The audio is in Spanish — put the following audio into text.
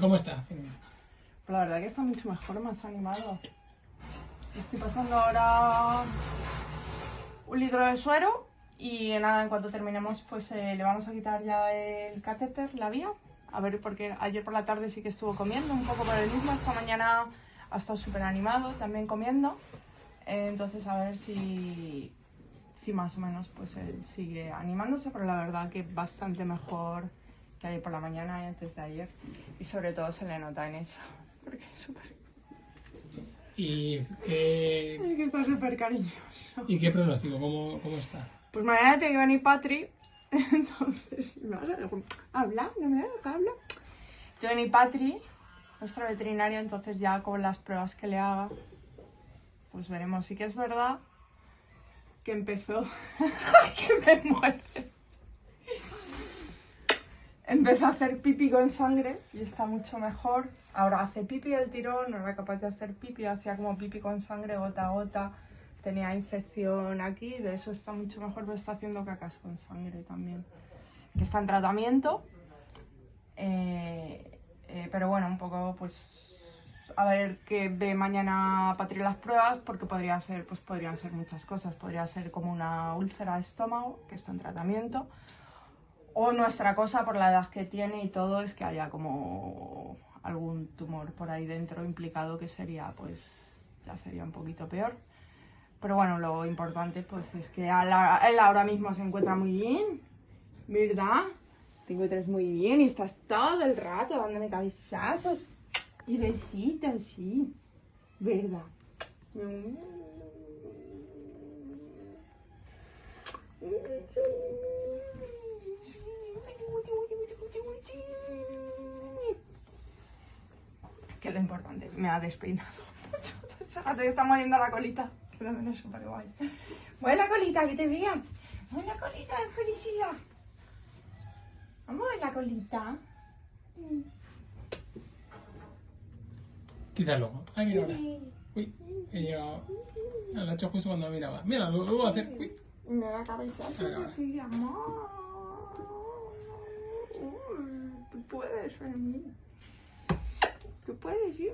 ¿cómo está? Pues la verdad que está mucho mejor, más animado. Estoy pasando ahora un litro de suero y nada, en cuanto terminemos pues eh, le vamos a quitar ya el catéter, la vía. A ver, porque ayer por la tarde sí que estuvo comiendo un poco por el mismo, esta mañana ha estado súper animado también comiendo. Eh, entonces a ver si, si más o menos pues él sigue animándose, pero la verdad que bastante mejor que ayer por la mañana y antes de ayer. Y sobre todo se le nota en eso, porque es súper... ¿Y qué, Es que está súper cariñoso. ¿Y qué pronóstico? ¿Cómo, cómo está? Pues mañana tiene que venir Patri, entonces... ¿me vas a dejar hablar? ¿No me? Tiene que venir Patri, nuestra veterinaria, entonces ya con las pruebas que le haga, pues veremos. Sí que es verdad que empezó... que me muerde. Empezó a hacer pipi con sangre y está mucho mejor. Ahora hace pipi el tirón, no era capaz de hacer pipi, hacía como pipi con sangre gota a gota. Tenía infección aquí, de eso está mucho mejor, pero está haciendo cacas con sangre también. Que está en tratamiento. Eh, eh, pero bueno, un poco pues a ver qué ve mañana Patri las pruebas, porque podría ser, pues podrían ser muchas cosas. Podría ser como una úlcera de estómago, que está en tratamiento. O nuestra cosa, por la edad que tiene y todo, es que haya como algún tumor por ahí dentro implicado, que sería, pues, ya sería un poquito peor. Pero bueno, lo importante, pues, es que él ahora mismo se encuentra muy bien, ¿verdad? Te encuentras muy bien y estás todo el rato dándome cabezazos y besitos, sí, ¿verdad? Es lo importante, me ha despeinado mucho. Hace rato que está moviendo la colita. Que también es súper guay. Mueve la colita, que te vean. Mueve la colita de felicidad. Vamos a ver la colita. Quítalo. Ay, mira ahora. Uy, he llegado. Lo he hecho justo cuando miraba. Mira, lo vuelvo a hacer. Uy. Me da cabezazos Venga, así, amor. Uy, Tú puedes, Fermín. Tú puedes, sí.